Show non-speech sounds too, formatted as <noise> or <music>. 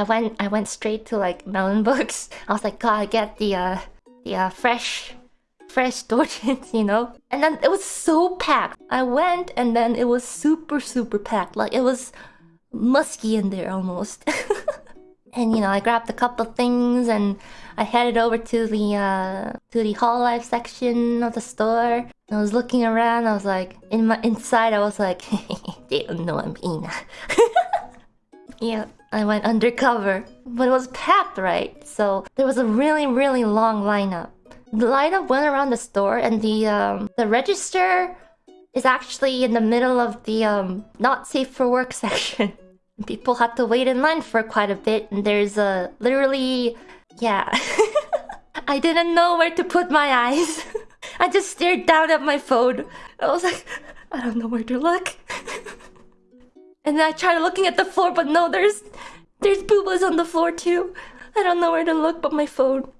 I went I went straight to like Melon <laughs> Books. I was like, gotta get the uh the uh, fresh fresh <laughs> doujins, you know? And then it was so packed. I went and then it was super super packed. Like it was musky in there almost. <laughs> and you know, I grabbed a couple things and I headed over to the uh to the Hololive section of the store. I was looking around, I was like in my inside I was like they don't know I'm Ina. yeah, I went undercover. But it was packed, right? So there was a really, really long lineup. The lineup went around the store and the um the register is actually in the middle of the um not safe for work <laughs> section. People had to wait in line for quite a bit and there's a literally yeah. <laughs> I didn't know where to put my eyes. <laughs> I just stared down at my phone. I was like, I don't know where to look. And then I tried looking at the floor, but no, there's there's boobas on the floor too. I don't know where to look but my phone.